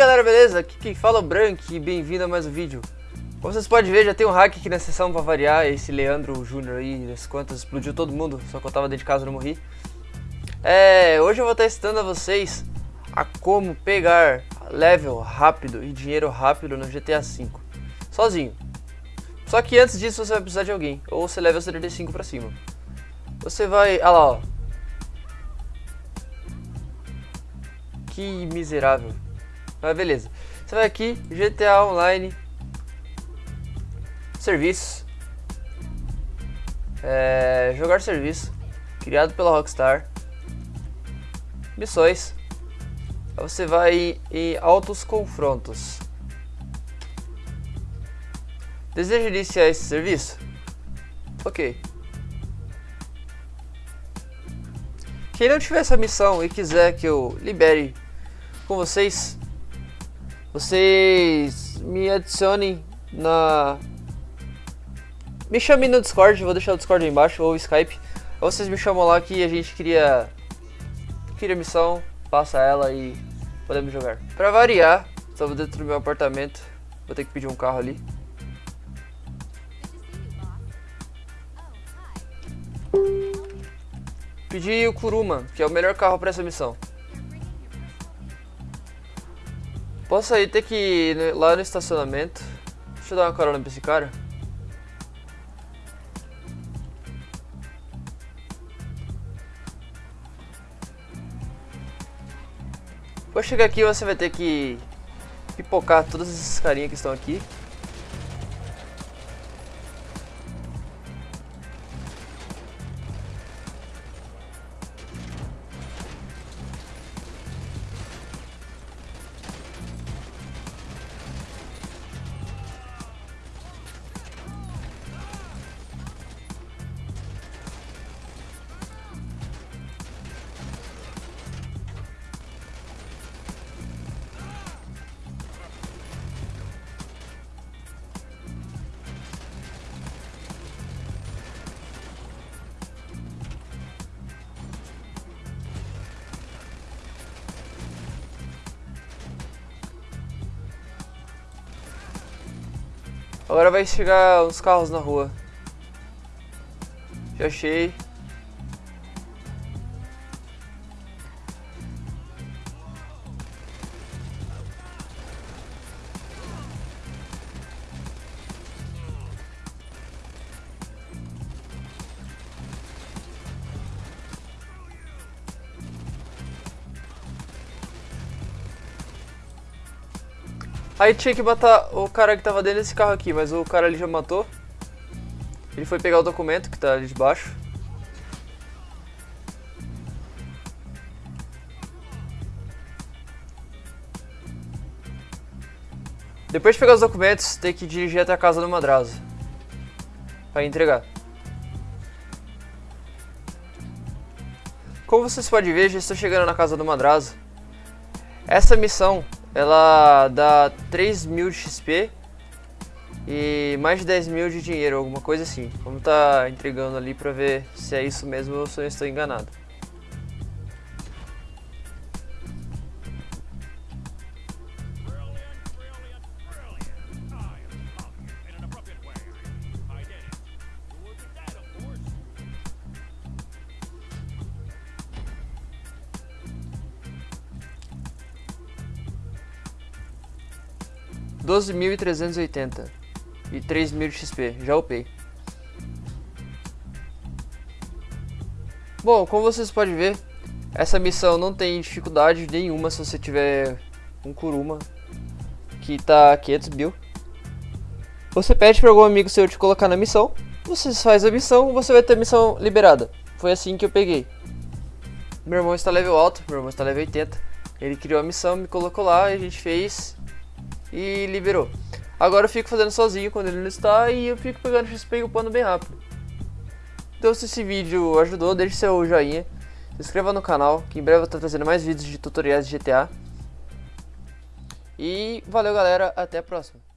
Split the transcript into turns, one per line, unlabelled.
Galera, beleza? Aqui quem fala é o Brank e bem-vindo a mais um vídeo. Como vocês podem ver, já tem um hack aqui na sessão pra variar, esse Leandro Júnior aí, das quantas, explodiu todo mundo, só que eu tava dentro de casa e não morri. É, hoje eu vou estar ensinando a vocês a como pegar level rápido e dinheiro rápido no GTA V, sozinho. Só que antes disso você vai precisar de alguém, ou você leva o 75 pra cima. Você vai, ah lá ó. Que miserável. Mas beleza. Você vai aqui, GTA Online, serviço, é, jogar serviço, criado pela Rockstar, missões, aí você vai em altos confrontos. Deseja iniciar esse serviço? Ok. Quem não tiver essa missão e quiser que eu libere com vocês, vocês me adicionem na... Me chamem no Discord, vou deixar o Discord aí embaixo, ou Skype. Ou vocês me chamam lá que a gente cria, cria missão, passa ela e podemos jogar. Pra variar, estamos dentro do meu apartamento, vou ter que pedir um carro ali. Pedi o Kuruma, que é o melhor carro para essa missão. Posso aí ter que ir lá no estacionamento. Deixa eu dar uma carona pra esse cara. Vou chegar aqui você vai ter que pipocar todas essas carinhas que estão aqui. Agora vai chegar uns carros na rua. Já achei. Aí tinha que matar o cara que tava dentro desse carro aqui, mas o cara ali já matou. Ele foi pegar o documento que tá ali de baixo. Depois de pegar os documentos, tem que dirigir até a casa do Madrazo. Pra entregar. Como vocês podem ver, já estou chegando na casa do Madrazo. Essa missão ela dá 3 mil de XP e mais de 10 mil de dinheiro, alguma coisa assim. Vamos tá entregando ali pra ver se é isso mesmo ou se eu estou enganado. Doze mil e trezentos e oitenta e três mil de XP, já upei. Bom, como vocês podem ver, essa missão não tem dificuldade nenhuma se você tiver um Kuruma que tá 500 mil. Você pede para algum amigo seu te colocar na missão, você faz a missão, você vai ter a missão liberada. Foi assim que eu peguei. Meu irmão está level alto, meu irmão está level 80. Ele criou a missão, me colocou lá a gente fez e liberou. Agora eu fico fazendo sozinho quando ele não está e eu fico pegando XP e upando bem rápido. Então se esse vídeo ajudou, deixe seu joinha, se inscreva no canal, que em breve eu estou trazendo mais vídeos de tutoriais de GTA. E valeu galera, até a próxima.